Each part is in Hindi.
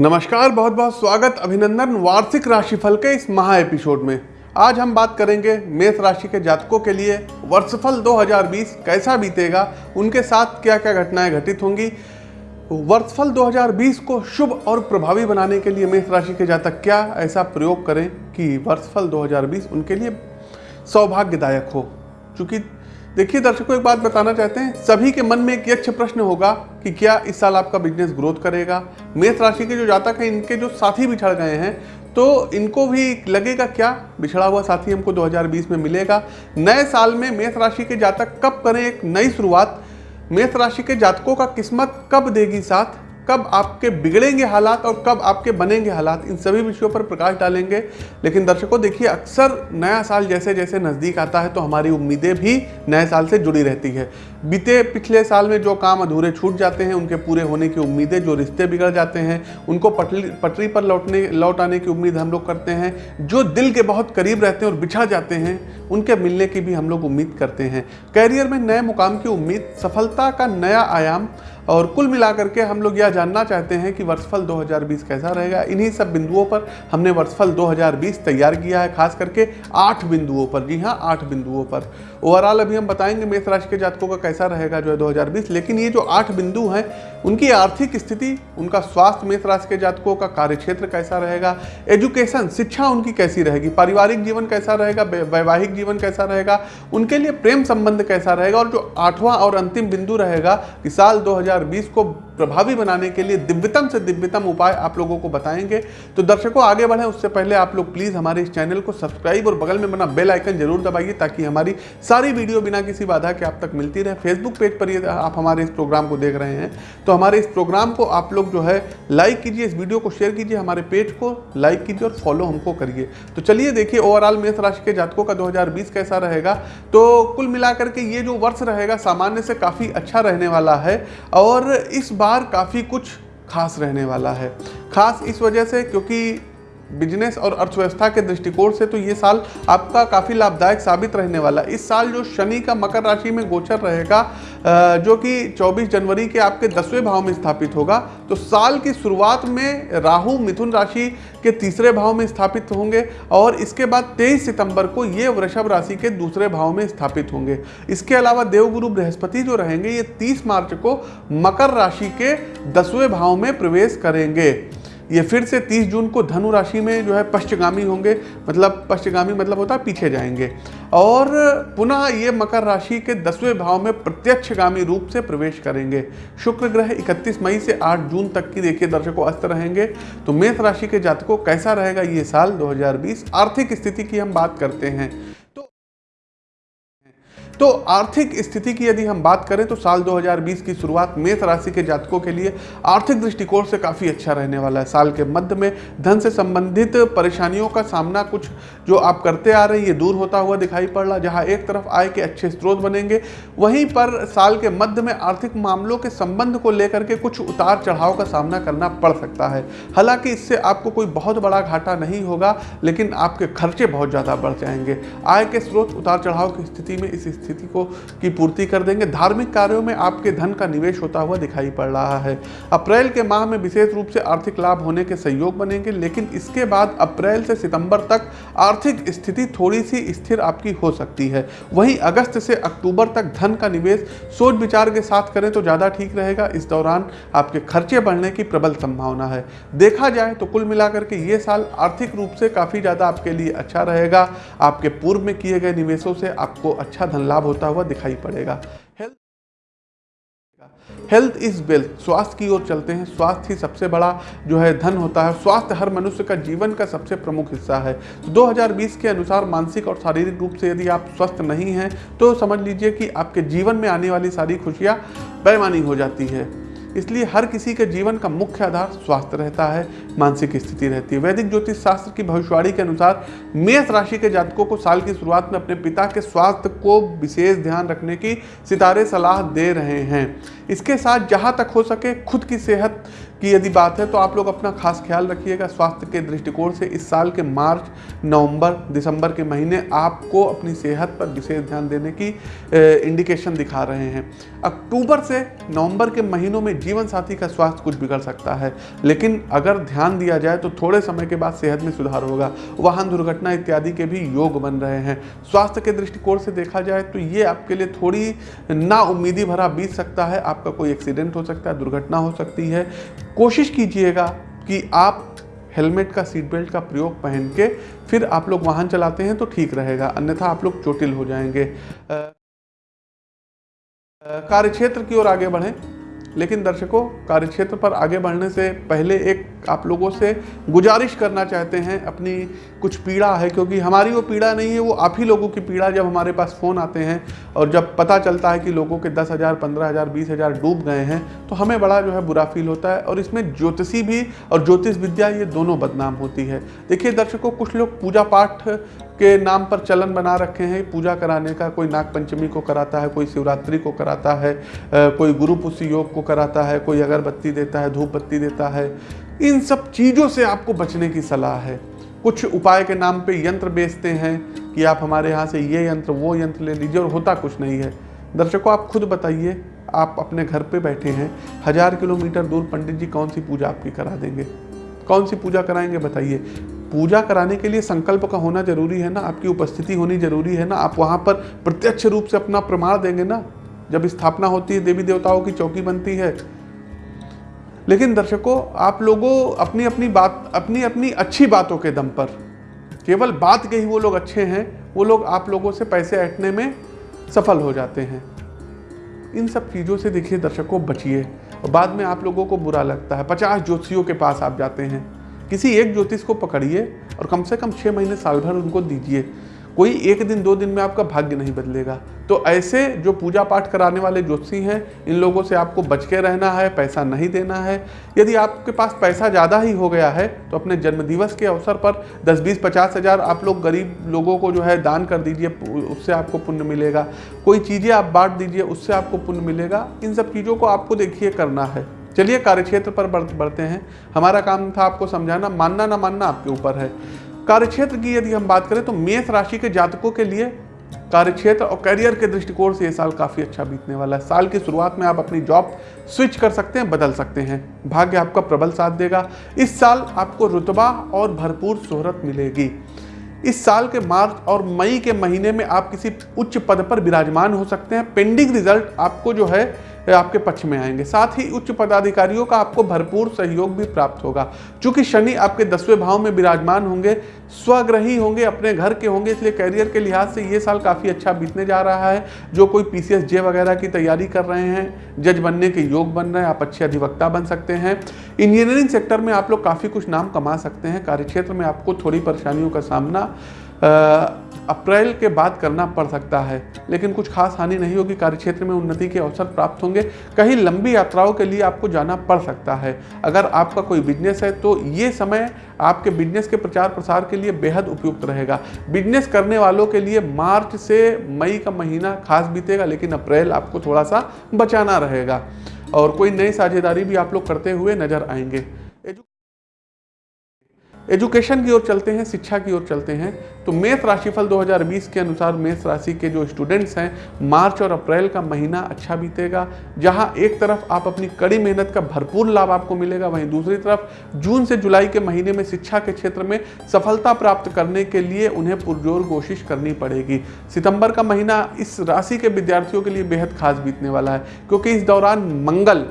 नमस्कार, बहुत बहुत स्वागत, अभिनंदन वार्षिक राशिफल के इस महा एपिसोड में। आज हम बात करेंगे मेष राशि के जातकों के लिए वर्षफल 2020 कैसा बीतेगा, उनके साथ क्या क्या घटनाएँ घटित होंगी। वर्षफल 2020 को शुभ और प्रभावी बनाने के लिए मेष राशि के जातक क्या, ऐसा प्रयोग करें कि वर्षफल 2020 उनके लिए सौभाग्यदायक हो। चूँकि देखिए दर्शकों, एक बात बताना चाहते हैं। सभी के मन में एक यक्ष प्रश्न होगा कि क्या इस साल आपका बिज़नेस ग्रोथ करेगा? मेष राशि के जो जातक हैं, इनके जो साथी बिछड़ गए हैं तो इनको भी लगेगा क्या? बिछड़ा हुआ साथी हमको 2020 में मिलेगा। नए साल में मेष राशि के जातक कब करें एक नई शुरुआत? मेष राशि के जातकों का किस्मत कब देगी साथ? कब आपके बिगड़ेंगे हालात और कब आपके बनेंगे हालात, इन सभी विषयों पर प्रकाश डालेंगे। लेकिन दर्शकों, देखिए, अक्सर नया साल जैसे जैसे नज़दीक आता है तो हमारी उम्मीदें भी नए साल से जुड़ी रहती है। बीते पिछले साल में जो काम अधूरे छूट जाते हैं, उनके पूरे होने की उम्मीदें, जो रिश्ते बिगड़ जाते हैं, उनको पटरी पटरी पर लौटने, लौट आने की उम्मीद हम लोग करते हैं। जो दिल के बहुत करीब रहते हैं और बिछा जाते हैं, उनके मिलने की भी हम लोग उम्मीद करते हैं। कैरियर में नए मुकाम की उम्मीद, सफलता का नया आयाम और कुल मिलाकर के हम लोग यह जानना चाहते हैं कि वर्षफल 2020 कैसा रहेगा। इन्हीं सब बिंदुओं पर हमने वर्षफल 2020 तैयार किया है, खास करके आठ बिंदुओं पर। जी हाँ आठ बिंदुओं पर। ओवरऑल अभी हम बताएँगे मेष राशि के जातकों का कैसा रहेगा जो है 2020 लेकिन ये जो आठ बिंदु हैं, उनकी आर्थिक स्थिति, उनका स्वास्थ्य मेष राशि के जातकों का कार्यक्षेत्र कैसा रहेगा एजुकेशन शिक्षा उनकी कैसी रहेगी, पारिवारिक जीवन कैसा रहेगा वैवाहिक जीवन कैसा रहेगा, उनके लिए प्रेम संबंध कैसा रहेगा, और जो आठवां और अंतिम बिंदु रहेगा कि साल 2020 को प्रभावी बनाने के लिए दिव्यतम से दिव्यतम उपाय आप लोगों को बताएँगे। तो दर्शकों, आगे बढ़े। उससे पहले आप लोग प्लीज़ हमारे इस चैनल को सब्सक्राइब और बगल में बना बेल आइकन ज़रूर दबाइए ताकि हमारी सारी वीडियो बिना किसी बाधा के आप तक मिलती रहे। फेसबुक पेज पर ये आप हमारे इस प्रोग्राम को देख रहे हैं तो हमारे इस प्रोग्राम को आप लोग जो है लाइक कीजिए, इस वीडियो को शेयर कीजिए, हमारे पेज को लाइक कीजिए और फॉलो हमको करिए। तो चलिए देखिए, ओवरऑल मेष राशि के जातकों का 2020 कैसा रहेगा? तो कुल मिलाकर के ये जो वर्ष रहेगा सामान्य से काफ़ी अच्छा रहने वाला है और इस बार काफ़ी कुछ खास रहने वाला है। खास इस वजह से क्योंकि बिज़नेस और अर्थव्यवस्था के दृष्टिकोण से तो ये साल आपका काफ़ी लाभदायक साबित रहने वाला इस साल जो शनि का मकर राशि में गोचर रहेगा जो कि 24 जनवरी के आपके दसवें भाव में स्थापित होगा तो साल की शुरुआत में राहु मिथुन राशि के तीसरे भाव में स्थापित होंगे और इसके बाद 23 सितंबर को ये वृषभ राशि के दूसरे भाव में स्थापित होंगे। इसके अलावा देवगुरु बृहस्पति जो रहेंगे, ये 30 मार्च को मकर राशि के दसवें भाव में प्रवेश करेंगे। ये फिर से 30 जून को धनु राशि में जो है पश्चगामी होंगे। मतलब पश्चगामी मतलब होता है पीछे जाएँगे। और पुनः ये मकर राशि के दसवें भाव में प्रत्यक्षगामी रूप से प्रवेश करेंगे। शुक्र ग्रह 31 मई से 8 जून तक की देखिए दर्शकों अस्त रहेंगे। तो मेष राशि के जातकों कैसा रहेगा ये साल 2020 आर्थिक स्थिति की हम बात करते हैं। तो आर्थिक स्थिति की यदि हम बात करें तो साल 2020 की शुरुआत मेष राशि के जातकों के लिए आर्थिक दृष्टिकोण से काफ़ी अच्छा रहने वाला है। साल के मध्य में धन से संबंधित परेशानियों का सामना कुछ जो आप करते आ रहे हैं, ये दूर होता हुआ दिखाई पड़ रहा जहाँ एक तरफ़ आय के अच्छे स्रोत बनेंगे, वहीं पर साल के मध्य में आर्थिक मामलों के संबंध को लेकर के कुछ उतार चढ़ाव का सामना करना पड़ सकता है। हालाँकि इससे आपको कोई बहुत बड़ा घाटा नहीं होगा, लेकिन आपके खर्चे बहुत ज़्यादा बढ़ जाएँगे। आय के स्रोत उतार चढ़ाव की स्थिति में इस स्थिति को की पूर्ति कर देंगे। धार्मिक कार्यों में आपके धन का निवेश होता हुआ दिखाई पड़ रहा है। अप्रैल के माह में विशेष रूप से आर्थिक लाभ होने के सहयोग बनेंगे, लेकिन इसके बाद अप्रैल से सितंबर तक आर्थिक स्थिति थोड़ी सी स्थिर आपकी हो सकती है। वहीं अगस्त से अक्टूबर तक धन का निवेश सोच विचार के साथ करें तो ज़्यादा ठीक रहेगा। इस दौरान आपके खर्चे बढ़ने की प्रबल संभावना है। देखा जाए तो कुल मिलाकर के ये साल आर्थिक रूप से काफ़ी ज़्यादा आपके लिए अच्छा रहेगा। आपके पूर्व में किए गए निवेशों से आपको अच्छा धन लाभ होता हुआ दिखाई पड़ेगा। हेल्थ इज़ वेल्थ स्वास्थ्य की ओर चलते हैं। स्वास्थ्य ही सबसे बड़ा जो है धन होता है। स्वास्थ्य हर मनुष्य का जीवन का सबसे प्रमुख हिस्सा है। तो 2020 के अनुसार मानसिक और शारीरिक रूप से यदि आप स्वस्थ नहीं हैं तो समझ लीजिए कि आपके जीवन में आने वाली सारी खुशियाँ बेमानी हो जाती है। इसलिए हर किसी के जीवन का मुख्य आधार स्वास्थ्य रहता है, मानसिक स्थिति रहती है। वैदिक ज्योतिष शास्त्र की भविष्यवाणी के अनुसार मेष राशि के जातकों को साल की शुरुआत में अपने पिता के स्वास्थ्य को विशेष ध्यान रखने की सितारे सलाह दे रहे हैं। इसके साथ जहाँ तक हो सके खुद की सेहत की यदि बात है तो आप लोग अपना खास ख्याल रखिएगा स्वास्थ्य के दृष्टिकोण से। इस साल के मार्च, नवंबर, दिसंबर के महीने आपको अपनी सेहत पर विशेष ध्यान देने की इंडिकेशन दिखा रहे हैं। अक्टूबर से नवंबर के महीनों में जीवन साथी का स्वास्थ्य कुछ बिगड़ सकता है, लेकिन अगर ध्यान दिया जाए तो थोड़े समय के बाद सेहत में सुधार होगा। वाहन दुर्घटना इत्यादि के भी योग बन रहे हैं। स्वास्थ्य के दृष्टिकोण से देखा जाए तो ये आपके लिए थोड़ी ना उम्मीदी भरा बीत सकता है। आपका कोई एक्सीडेंट हो सकता है, दुर्घटना हो सकती है। कोशिश कीजिएगा कि आप हेलमेट का सीट बेल्ट का प्रयोग पहन के फिर आप लोग वाहन चलाते हैं तो ठीक रहेगा, अन्यथा आप लोग चोटिल हो जाएँगे। कार्य क्षेत्र की ओर आगे बढ़ें। लेकिन दर्शकों, कार्यक्षेत्र पर आगे बढ़ने से पहले एक आप लोगों से गुजारिश करना चाहते हैं, अपनी कुछ पीड़ा है, क्योंकि हमारी वो पीड़ा नहीं है, वो आप ही लोगों की पीड़ा जब हमारे पास फ़ोन आते हैं और जब पता चलता है कि लोगों के दस हज़ार, पंद्रह हज़ार, बीस हज़ार डूब गए हैं तो हमें बड़ा जो है बुरा फील होता है और इसमें ज्योतिषी भी और ज्योतिष विद्या, ये दोनों बदनाम होती है। देखिए दर्शकों, कुछ लोग पूजा पाठ के नाम पर चलन बना रखे हैं। पूजा कराने का कोई नाग पंचमी को कराता है, कोई शिवरात्रि को कराता है कोई गुरु पुष्य योग को कराता है, कोई अगरबत्ती देता है, धूप बत्ती देता है। इन सब चीज़ों से आपको बचने की सलाह है। कुछ उपाय के नाम पे यंत्र बेचते हैं कि आप हमारे यहाँ से ये यंत्र, वो यंत्र ले लीजिए और होता कुछ नहीं है। दर्शकों, आप खुद बताइए, आप अपने घर पे बैठे हैं। हज़ार किलोमीटर दूर पंडित जी कौन सी पूजा आपकी करा देंगे? कौन सी पूजा कराएँगे बताइए? पूजा कराने के लिए संकल्प का होना ज़रूरी है ना? आपकी उपस्थिति होनी ज़रूरी है ना? आप वहाँ पर प्रत्यक्ष रूप से अपना प्रमाण देंगे ना? जब स्थापना होती है, देवी देवताओं की चौकी बनती है। लेकिन दर्शकों, आप लोगों अपनी अपनी बात अपनी अपनी अच्छी बातों के दम पर, केवल बात के ही वो लोग अच्छे हैं, वो लोग आप लोगों से पैसे ऐटने में सफल हो जाते हैं। इन सब चीज़ों से देखिए दर्शकों, बचिए। बाद में आप लोगों को बुरा लगता है। पचास ज्योतिषियों के पास आप जाते हैं। किसी एक ज्योतिष को पकड़िए और कम से कम छः महीने साल भर उनको दीजिए। कोई एक दिन, दो दिन में आपका भाग्य नहीं बदलेगा। तो ऐसे जो पूजा पाठ कराने वाले ज्योतिषी हैं, इन लोगों से आपको बच के रहना है, पैसा नहीं देना है। यदि आपके पास पैसा ज़्यादा ही हो गया है तो अपने जन्मदिवस के अवसर पर दस बीस पचास हज़ार आप लोग गरीब लोगों को जो है दान कर दीजिए, उससे आपको पुण्य मिलेगा। कोई चीज़ें आप बांट दीजिए, उससे आपको पुण्य मिलेगा। इन सब चीज़ों को आपको देखिए करना है। चलिए कार्यक्षेत्र पर बढ़ते हैं। हमारा काम था आपको समझाना, मानना ना मानना आपके ऊपर है। कार्यक्षेत्र की यदि हम बात करें तो मेष राशि के जातकों के लिए कार्यक्षेत्र और करियर के दृष्टिकोण से ये साल काफ़ी अच्छा बीतने वाला है। साल की शुरुआत में आप अपनी जॉब स्विच कर सकते हैं, बदल सकते हैं। भाग्य आपका प्रबल साथ देगा। इस साल आपको रुतबा और भरपूर शोहरत मिलेगी। इस साल के मार्च और मई के महीने में आप किसी उच्च पद पर विराजमान हो सकते हैं। पेंडिंग रिज़ल्ट आपको जो है आपके पक्ष में आएँगे। साथ ही उच्च पदाधिकारियों का आपको भरपूर सहयोग भी प्राप्त होगा। चूँकि शनि आपके दसवें भाव में विराजमान होंगे, स्वग्रही होंगे, अपने घर के होंगे, इसलिए करियर के लिहाज से ये साल काफ़ी अच्छा बीतने जा रहा है। जो कोई पी जे वगैरह की तैयारी कर रहे हैं, जज बनने के योग बन रहे हैं आप अच्छे अधिवक्ता बन सकते हैं। इंजीनियरिंग सेक्टर में आप लोग काफ़ी कुछ नाम कमा सकते हैं। कार्यक्षेत्र में आपको थोड़ी परेशानियों का सामना अप्रैल के बाद करना पड़ सकता है, लेकिन कुछ खास हानि नहीं होगी। कार्यक्षेत्र में उन्नति के अवसर प्राप्त होंगे। कहीं लंबी यात्राओं के लिए आपको जाना पड़ सकता है। अगर आपका कोई बिज़नेस है तो ये समय आपके बिज़नेस के प्रचार प्रसार के लिए बेहद उपयुक्त रहेगा। बिज़नेस करने वालों के लिए मार्च से मई का महीना खास बीतेगा, लेकिन अप्रैल आपको थोड़ा सा बचाना रहेगा। और कोई नई साझेदारी भी आप लोग करते हुए नज़र आएँगे। एजुकेशन की ओर चलते हैं, शिक्षा की ओर चलते हैं तो मेष राशिफल 2020 के अनुसार मेष राशि के जो स्टूडेंट्स हैं, मार्च और अप्रैल का महीना अच्छा बीतेगा, जहाँ एक तरफ़ आप अपनी कड़ी मेहनत का भरपूर लाभ आपको मिलेगा, वहीं दूसरी तरफ़ जून से जुलाई के महीने में शिक्षा के क्षेत्र में सफलता प्राप्त करने के लिए उन्हें पुरजोर कोशिश करनी पड़ेगी। सितंबर का महीना इस राशि के विद्यार्थियों के लिए बेहद खास बीतने वाला है, क्योंकि इस दौरान मंगल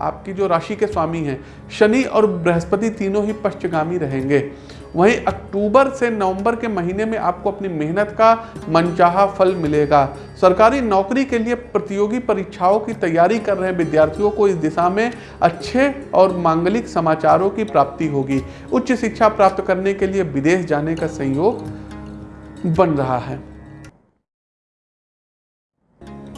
आपकी जो राशि के स्वामी हैं, शनि और बृहस्पति तीनों ही पश्चगामी रहेंगे। वहीं अक्टूबर से नवंबर के महीने में आपको अपनी मेहनत का मनचाहा फल मिलेगा। सरकारी नौकरी के लिए प्रतियोगी परीक्षाओं की तैयारी कर रहे विद्यार्थियों को इस दिशा में अच्छे और मांगलिक समाचारों की प्राप्ति होगी। उच्च शिक्षा प्राप्त करने के लिए विदेश जाने का संयोग बन रहा है।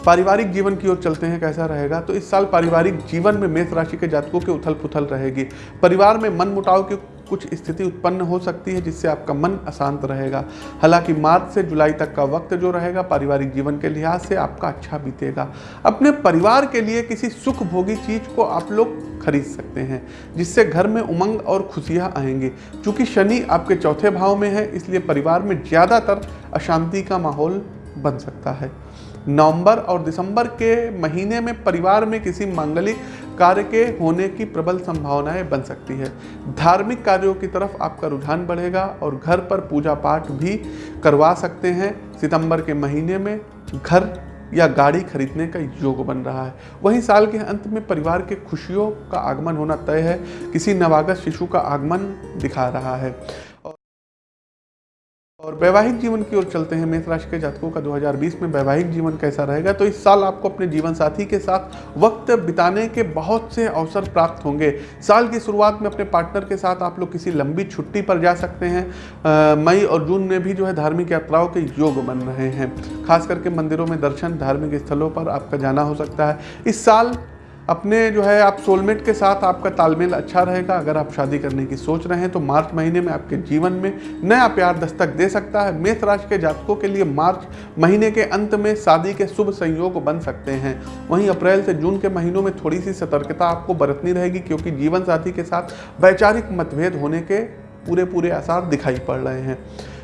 पारिवारिक जीवन की ओर चलते हैं, कैसा रहेगा? तो इस साल पारिवारिक जीवन में मेष राशि के जातकों के उथल पुथल रहेगी। परिवार में मन मुटाव की कुछ स्थिति उत्पन्न हो सकती है, जिससे आपका मन अशांत रहेगा। हालाँकि मार्च से जुलाई तक का वक्त जो रहेगा, पारिवारिक जीवन के लिहाज से आपका अच्छा बीतेगा। अपने परिवार के लिए किसी सुख भोगी चीज़ को आप लोग खरीद सकते हैं, जिससे घर में उमंग और खुशियाँ आएँगी। चूँकि शनि आपके चौथे भाव में है, इसलिए परिवार में ज़्यादातर अशांति का माहौल बन सकता है। नवंबर और दिसंबर के महीने में परिवार में किसी मांगलिक कार्य के होने की प्रबल संभावनाएँ बन सकती है। धार्मिक कार्यों की तरफ़ आपका रुझान बढ़ेगा और घर पर पूजा पाठ भी करवा सकते हैं। सितंबर के महीने में घर या गाड़ी खरीदने का योग बन रहा है। वहीं साल के अंत में परिवार के खुशियों का आगमन होना तय है। किसी नवागत शिशु का आगमन दिखा रहा है। और वैवाहिक जीवन की ओर चलते हैं मेष राशि के जातकों का 2020 में वैवाहिक जीवन कैसा रहेगा? तो इस साल आपको अपने जीवन साथी के साथ वक्त बिताने के बहुत से अवसर प्राप्त होंगे। साल की शुरुआत में अपने पार्टनर के साथ आप लोग किसी लंबी छुट्टी पर जा सकते हैं। मई और जून में भी जो है धार्मिक यात्राओं के योग बन रहे हैं। खास करके मंदिरों में दर्शन धार्मिक स्थलों पर आपका जाना हो सकता है। इस साल अपने जो है आप सोलमेट के साथ आपका तालमेल अच्छा रहेगा, अगर आप शादी करने की सोच रहे हैं तो मार्च महीने में आपके जीवन में नया प्यार दस्तक दे सकता है। मेष राशि के जातकों के लिए मार्च महीने के अंत में शादी के शुभ संयोग बन सकते हैं। वहीं अप्रैल से जून के महीनों में थोड़ी सी सतर्कता आपको बरतनी रहेगी, क्योंकि जीवन साथी के साथ वैचारिक मतभेद होने के पूरे पूरे आसार दिखाई पड़ रहे हैं।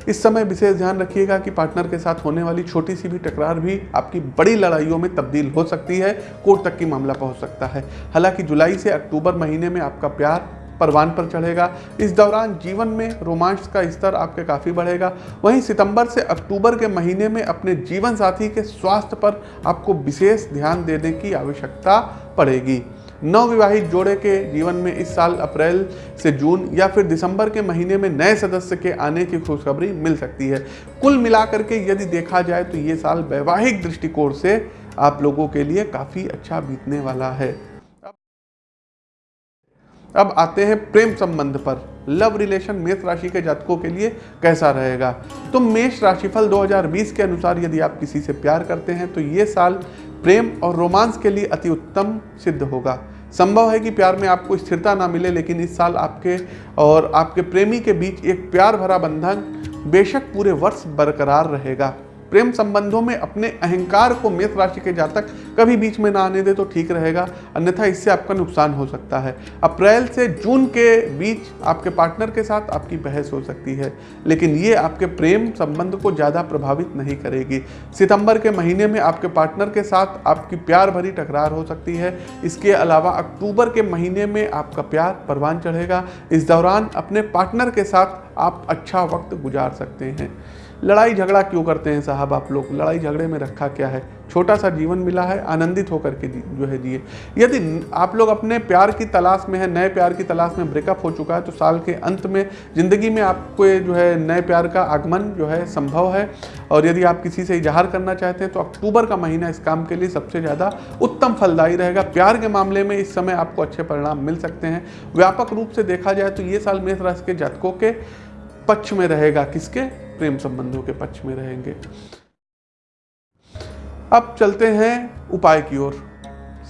इस समय विशेष ध्यान रखिएगा कि पार्टनर के साथ होने वाली छोटी सी भी टकरार भी आपकी बड़ी लड़ाइयों में तब्दील हो सकती है, कोर्ट तक की मामला पहुँच सकता है। हालाँकि जुलाई से अक्टूबर महीने में आपका प्यार परवान पर चढ़ेगा। इस दौरान जीवन में रोमांच का स्तर आपके काफ़ी बढ़ेगा। वहीं सितंबर से अक्टूबर के महीने में अपने जीवन साथी के स्वास्थ्य पर आपको विशेष ध्यान देने की आवश्यकता पड़ेगी। नवविवाहित जोड़े के जीवन में इस साल अप्रैल से जून या फिर दिसंबर के महीने में नए सदस्य के आने की खुशखबरी मिल सकती है। कुल मिलाकर के यदि देखा जाए तो ये साल वैवाहिक दृष्टिकोण से आप लोगों के लिए काफ़ी अच्छा बीतने वाला है। अब आते हैं प्रेम संबंध पर। लव रिलेशन मेष राशि के जातकों के लिए कैसा रहेगा? तो मेष राशिफल 2020 के अनुसार यदि आप किसी से प्यार करते हैं तो ये साल प्रेम और रोमांस के लिए अति उत्तम सिद्ध होगा। संभव है कि प्यार में आपको स्थिरता ना मिले, लेकिन इस साल आपके और आपके प्रेमी के बीच एक प्यार भरा बंधन बेशक पूरे वर्ष बरकरार रहेगा। प्रेम संबंधों में अपने अहंकार को मेष राशि के जातक कभी बीच में ना आने दे तो ठीक रहेगा। अन्यथा इससे आपका नुकसान हो सकता है। अप्रैल से जून के बीच आपके पार्टनर के साथ आपकी बहस हो सकती है, लेकिन ये आपके प्रेम संबंध को ज़्यादा प्रभावित नहीं करेगी। सितंबर के महीने में आपके पार्टनर के साथ आपकी प्यार भरी टकरार हो सकती है। इसके अलावा अक्टूबर के महीने में आपका प्यार परवान चढ़ेगा। इस दौरान अपने पार्टनर के साथ आप अच्छा वक्त गुजार सकते हैं। लड़ाई झगड़ा क्यों करते हैं साहब आप लोग? लड़ाई झगड़े में रखा क्या है? छोटा सा जीवन मिला है, आनंदित होकर के जो है जिए। यदि आप लोग अपने प्यार की तलाश में है, नए प्यार की तलाश में ब्रेकअप हो चुका है तो साल के अंत में ज़िंदगी में आपको जो है नए प्यार का आगमन जो है संभव है। और यदि आप किसी से इजहार करना चाहते हैं तो अक्टूबर का महीना इस काम के लिए सबसे ज़्यादा उत्तम फलदायी रहेगा। प्यार के मामले में इस समय आपको अच्छे परिणाम मिल सकते हैं। व्यापक रूप से देखा जाए तो ये साल मेष राशि के जातकों के पक्ष में रहेगा। किसके? प्रेम संबंधों के पक्ष में रहेंगे। अब चलते हैं उपाय की ओर।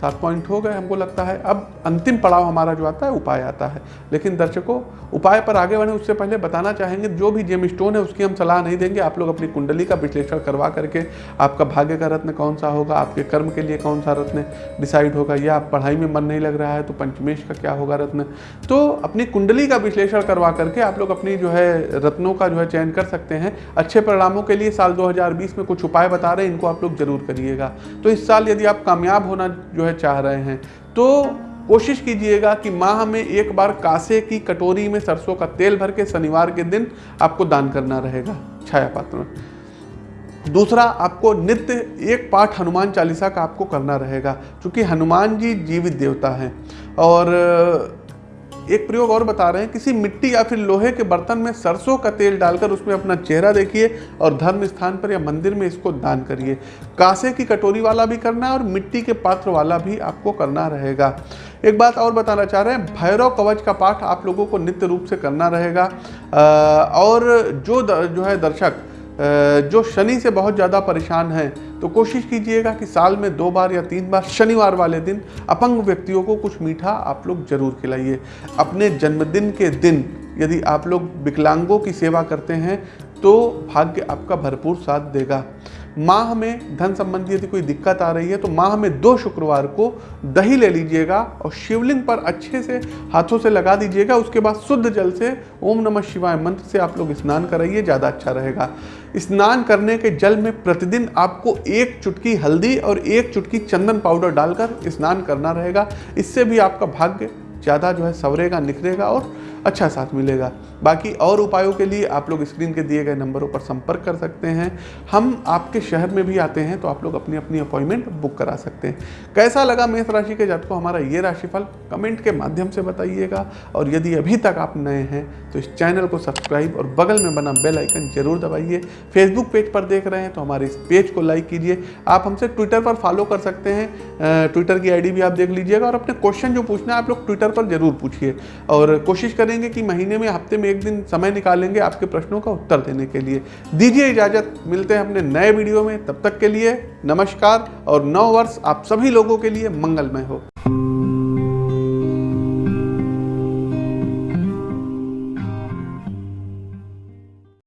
सात पॉइंट हो गए, हमको लगता है। अब अंतिम पड़ाव हमारा जो आता है, उपाय आता है। लेकिन दर्शकों, उपाय पर आगे बढ़े, उससे पहले बताना चाहेंगे, जो भी जेम स्टोन है, उसकी हम सलाह नहीं देंगे। आप लोग अपनी कुंडली का विश्लेषण करवा करके, आपका भाग्य का रत्न कौन सा होगा, आपके कर्म के लिए कौन सा रत्न डिसाइड होगा, या आप पढ़ाई में मन नहीं लग रहा है तो पंचमेश का क्या होगा रत्न? तो अपनी कुंडली का विश्लेषण करवा करके आप लोग अपनी जो है, रत्नों का जो है चयन कर सकते हैं। अच्छे परिणामों के लिए साल दो हज़ार बीस में कुछ उपाय बता रहे हैं, इनको आप लोग ज़रूर करिएगा। तो इस साल यदि आप कामयाब होना जो है चाह रहे हैं। तो कोशिश कीजिएगा कि माह में एक बार कासे की कटोरी में सरसों का तेल भर के शनिवार के दिन आपको दान करना रहेगा छाया पात्र में। दूसरा, आपको नित्य एक पाठ हनुमान चालीसा का आपको करना रहेगा, क्योंकि हनुमान जी जीवित देवता हैं। और एक प्रयोग और बता रहे हैं, किसी मिट्टी या फिर लोहे के बर्तन में सरसों का तेल डालकर उसमें अपना चेहरा देखिए और धर्म स्थान पर या मंदिर में इसको दान करिए। कासे की कटोरी वाला भी करना है और मिट्टी के पात्र वाला भी आपको करना रहेगा। एक बात और बताना चाह रहे हैं, भैरव कवच का पाठ आप लोगों को नित्य रूप से करना रहेगा। और जो जो है दर्शक जो शनि से बहुत ज़्यादा परेशान हैं तो कोशिश कीजिएगा कि साल में दो बार या तीन बार, शनिवार वाले दिन अपंग व्यक्तियों को कुछ मीठा आप लोग ज़रूर खिलाइए। अपने जन्मदिन के दिन यदि आप लोग विकलांगों की सेवा करते हैं तो भाग्य आपका भरपूर साथ देगा। माह में धन संबंधी यदि कोई दिक्कत आ रही है तो माह में दो शुक्रवार को दही ले लीजिएगा और शिवलिंग पर अच्छे से हाथों से लगा दीजिएगा। उसके बाद शुद्ध जल से ओम नमः शिवाय मंत्र से आप लोग स्नान कराइए, ज़्यादा अच्छा रहेगा। स्नान करने के जल में प्रतिदिन आपको एक चुटकी हल्दी और एक चुटकी चंदन पाउडर डालकर स्नान करना रहेगा। इससे भी आपका भाग्य ज़्यादा जो है सवरेगा, निखरेगा और अच्छा साथ मिलेगा। बाकी और उपायों के लिए आप लोग स्क्रीन के दिए गए नंबरों पर संपर्क कर सकते हैं। हम आपके शहर में भी आते हैं तो आप लोग अपनी अपनी अपॉइंटमेंट बुक करा सकते हैं। कैसा लगा मेष राशि के जातकों, हमारा ये राशिफल? कमेंट के माध्यम से बताइएगा। और यदि अभी तक आप नए हैं तो इस चैनल को सब्सक्राइब और बगल में बना बेल आइकन ज़रूर दबाइए। फेसबुक पेज पर देख रहे हैं तो हमारे इस पेज को लाइक कीजिए। आप हमसे ट्विटर पर फॉलो कर सकते हैं। ट्विटर की आईडी भी आप देख लीजिएगा और अपने क्वेश्चन जो पूछना है, आप लोग ट्विटर पर ज़रूर पूछिए। और कोशिश करेंगे कि महीने में, हफ़्ते में एक दिन समय निकालेंगे आपके प्रश्नों का उत्तर देने के लिए। दीजिए इजाज़त। मिलते हैं अपने नए वीडियो में। तब तक के लिए नमस्कार और नौ वर्ष आप सभी लोगों के लिए मंगलमय हो।